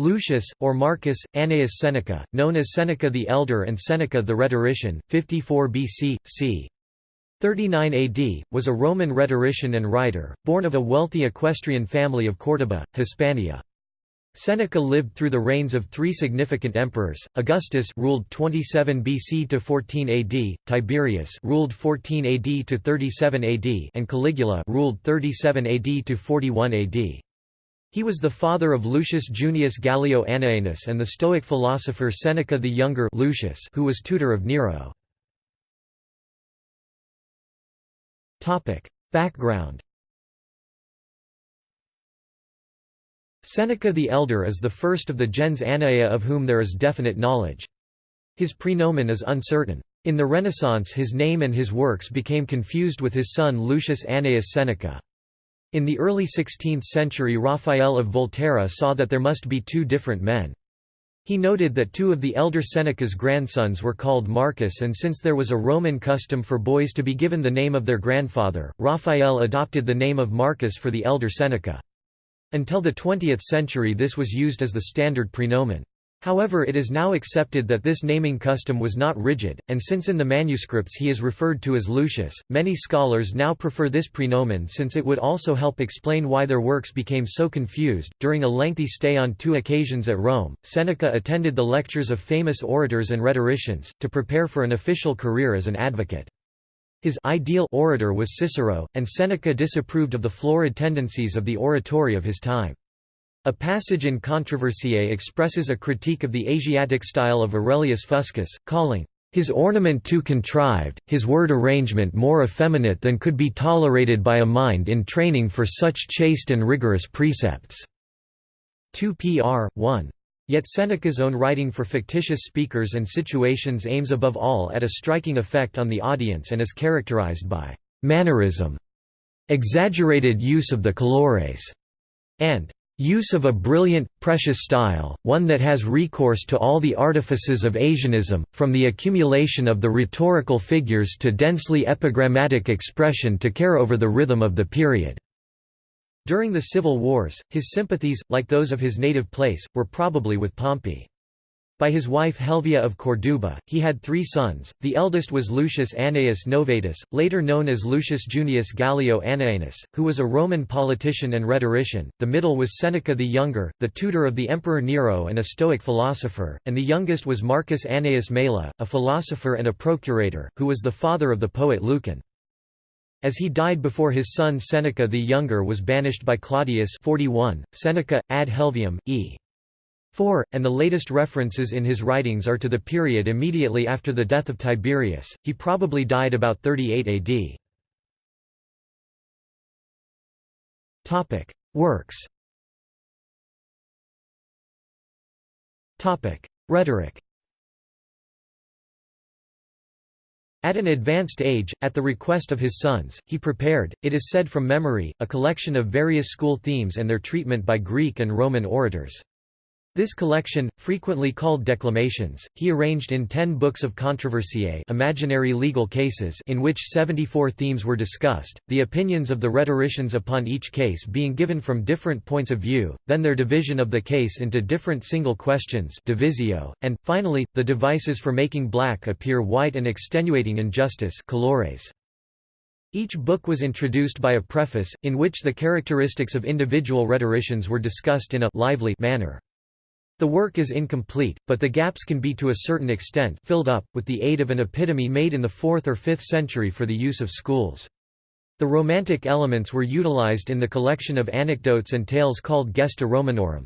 Lucius, or Marcus, Annaeus Seneca, known as Seneca the Elder and Seneca the Rhetorician, 54 BC, c. 39 AD, was a Roman rhetorician and writer, born of a wealthy equestrian family of Córdoba, Hispania. Seneca lived through the reigns of three significant emperors: Augustus ruled 27 BC to 14 AD, Tiberius ruled 14 AD to 37 AD, and Caligula ruled 37 AD to 41 AD. He was the father of Lucius Junius Gallio Annaeanus and the Stoic philosopher Seneca the Younger Lucius who was tutor of Nero. Background Seneca the Elder is the first of the gens Annaea of whom there is definite knowledge. His praenomen is uncertain. In the Renaissance his name and his works became confused with his son Lucius Annaeus Seneca. In the early 16th century Raphael of Volterra saw that there must be two different men. He noted that two of the elder Seneca's grandsons were called Marcus and since there was a Roman custom for boys to be given the name of their grandfather, Raphael adopted the name of Marcus for the elder Seneca. Until the 20th century this was used as the standard praenomen. However it is now accepted that this naming custom was not rigid, and since in the manuscripts he is referred to as Lucius, many scholars now prefer this praenomen since it would also help explain why their works became so confused. During a lengthy stay on two occasions at Rome, Seneca attended the lectures of famous orators and rhetoricians, to prepare for an official career as an advocate. His ideal orator was Cicero, and Seneca disapproved of the florid tendencies of the oratory of his time. A passage in Controversiae expresses a critique of the Asiatic style of Aurelius Fuscus, calling his ornament too contrived, his word arrangement more effeminate than could be tolerated by a mind in training for such chaste and rigorous precepts." 2 pr. 1. Yet Seneca's own writing for fictitious speakers and situations aims above all at a striking effect on the audience and is characterized by «mannerism», exaggerated use of the colores, and Use of a brilliant, precious style, one that has recourse to all the artifices of Asianism, from the accumulation of the rhetorical figures to densely epigrammatic expression to care over the rhythm of the period. During the civil wars, his sympathies, like those of his native place, were probably with Pompey. By his wife Helvia of Corduba, he had three sons. The eldest was Lucius Annaeus Novatus, later known as Lucius Junius Gallio Annaeanus, who was a Roman politician and rhetorician. The middle was Seneca the Younger, the tutor of the Emperor Nero and a Stoic philosopher, and the youngest was Marcus Annaeus Mela, a philosopher and a procurator, who was the father of the poet Lucan. As he died before his son Seneca the Younger was banished by Claudius 41, Seneca, ad Helvium, e. 4, and the latest references in his writings are to the period immediately after the death of Tiberius, he probably died about 38 AD. Works. Rhetoric. At an advanced age, at the request of his sons, he prepared, it is said from memory, a collection of various school themes and their treatment by Greek and Roman orators. This collection, frequently called Declamations, he arranged in ten books of controversiae imaginary legal cases in which 74 themes were discussed, the opinions of the rhetoricians upon each case being given from different points of view, then their division of the case into different single questions divisio, and, finally, the devices for making black appear white and extenuating injustice colores. Each book was introduced by a preface, in which the characteristics of individual rhetoricians were discussed in a lively manner. The work is incomplete, but the gaps can be to a certain extent filled up, with the aid of an epitome made in the 4th or 5th century for the use of schools. The romantic elements were utilized in the collection of anecdotes and tales called Gesta Romanorum.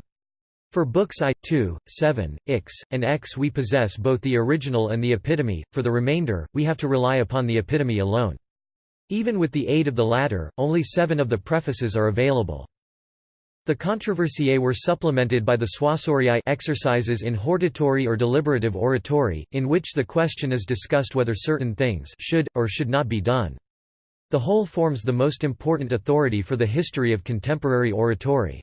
For books I, II, VII, X, and X we possess both the original and the epitome, for the remainder, we have to rely upon the epitome alone. Even with the aid of the latter, only seven of the prefaces are available. The controversiae were supplemented by the suasoriae exercises in hortatory or deliberative oratory, in which the question is discussed whether certain things should, or should not be done. The whole forms the most important authority for the history of contemporary oratory.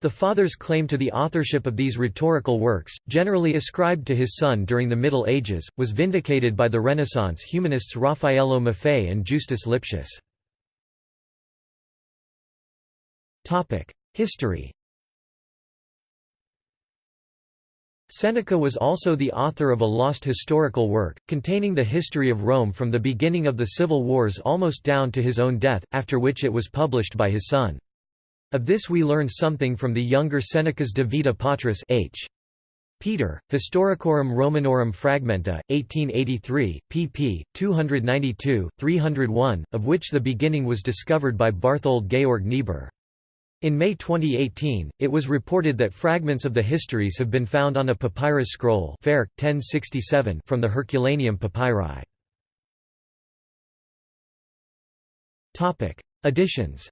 The Father's claim to the authorship of these rhetorical works, generally ascribed to his son during the Middle Ages, was vindicated by the Renaissance humanists Raffaello Maffei and Justus Lipsius. History Seneca was also the author of a lost historical work, containing the history of Rome from the beginning of the civil wars almost down to his own death, after which it was published by his son. Of this we learn something from the younger Seneca's De Vita Patris H. Peter, Historicorum Romanorum Fragmenta, 1883, pp. 292, 301, of which the beginning was discovered by Barthold Georg Niebuhr. In May 2018, it was reported that fragments of the histories have been found on a papyrus scroll 1067 from the Herculaneum papyri. Editions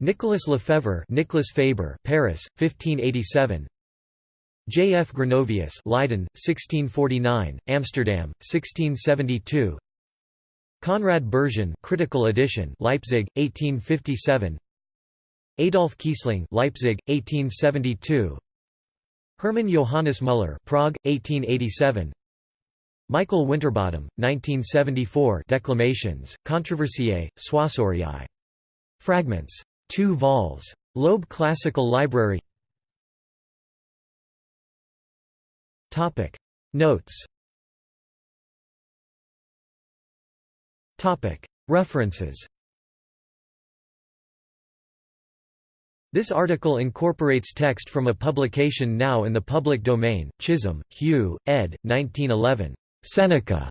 Nicolas Lefebvre Nicolas Faber Paris, 1587 J. F. Gronovius Leiden, 1649, Amsterdam, 1672 Conrad Bergin critical edition Leipzig 1857 Adolf Kiesling Leipzig 1872 Hermann Johannes Müller Prague 1887 Michael Winterbottom 1974 Declamations Controversiae Suasoriae Fragments. 2 vols. Loeb Classical Library. Topic. Notes References This article incorporates text from a publication now in the public domain, Chisholm, Hugh, ed. 1911. Seneca.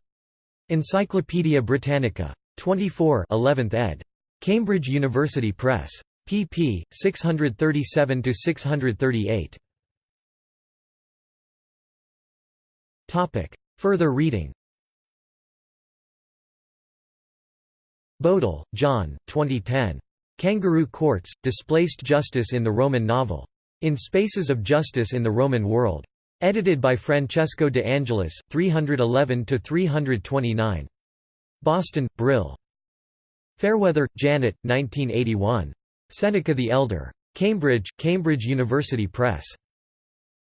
Encyclopædia Britannica. 24 11th ed. Cambridge University Press. pp. 637–638. Further reading Bodel, John 2010. Kangaroo Courts, Displaced Justice in the Roman Novel. In Spaces of Justice in the Roman World. Edited by Francesco de Angelis, 311–329. Boston, Brill. Fairweather, Janet, 1981. Seneca the Elder. Cambridge, Cambridge University Press.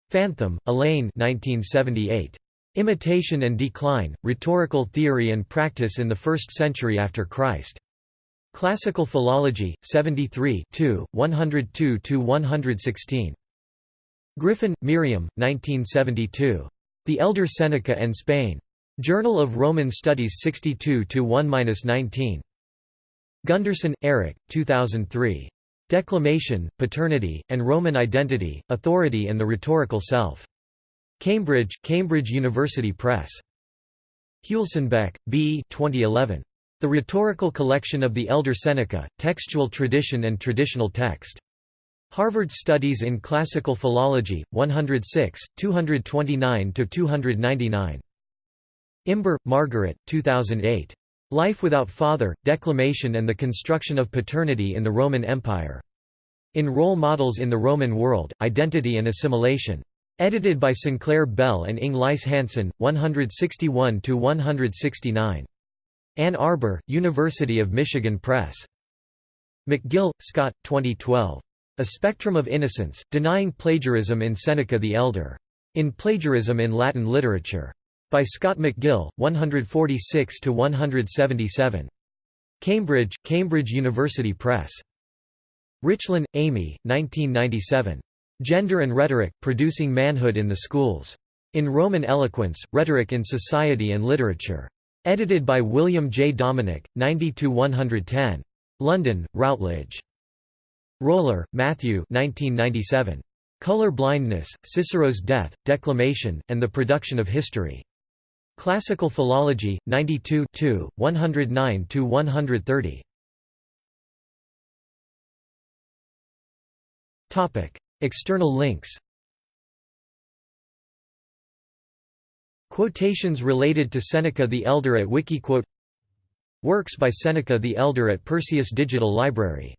Fantham, Elaine 1978. Imitation and Decline, Rhetorical Theory and Practice in the First Century After Christ. Classical Philology, 73 102–116. Griffin, Miriam, 1972. The Elder Seneca and Spain. Journal of Roman Studies 62–1–19. Gunderson, Eric, 2003. Declamation, Paternity, and Roman Identity, Authority and the Rhetorical Self. Cambridge, Cambridge University Press. Huelsenbeck, B. 2011. The Rhetorical Collection of the Elder Seneca, Textual Tradition and Traditional Text. Harvard Studies in Classical Philology, 106, 229–299. Imber, Margaret, 2008. Life Without Father, Declamation and the Construction of Paternity in the Roman Empire. In Role Models in the Roman World, Identity and Assimilation. Edited by Sinclair Bell and Inge Lyse Hansen, 161–169. Ann Arbor, University of Michigan Press. McGill, Scott, 2012. A Spectrum of Innocence, Denying Plagiarism in Seneca the Elder. In Plagiarism in Latin Literature. By Scott McGill, 146–177. Cambridge, Cambridge University Press. Richlin, Amy, 1997. Gender and Rhetoric, Producing Manhood in the Schools. In Roman Eloquence, Rhetoric in Society and Literature. Edited by William J. Dominik, 90–110. London, Routledge. Roller, Matthew 1997. Color Blindness, Cicero's Death, Declamation, and the Production of History. Classical Philology, 92 109–130. External links. Quotations related to Seneca the Elder at Wikiquote. Works by Seneca the Elder at Perseus Digital Library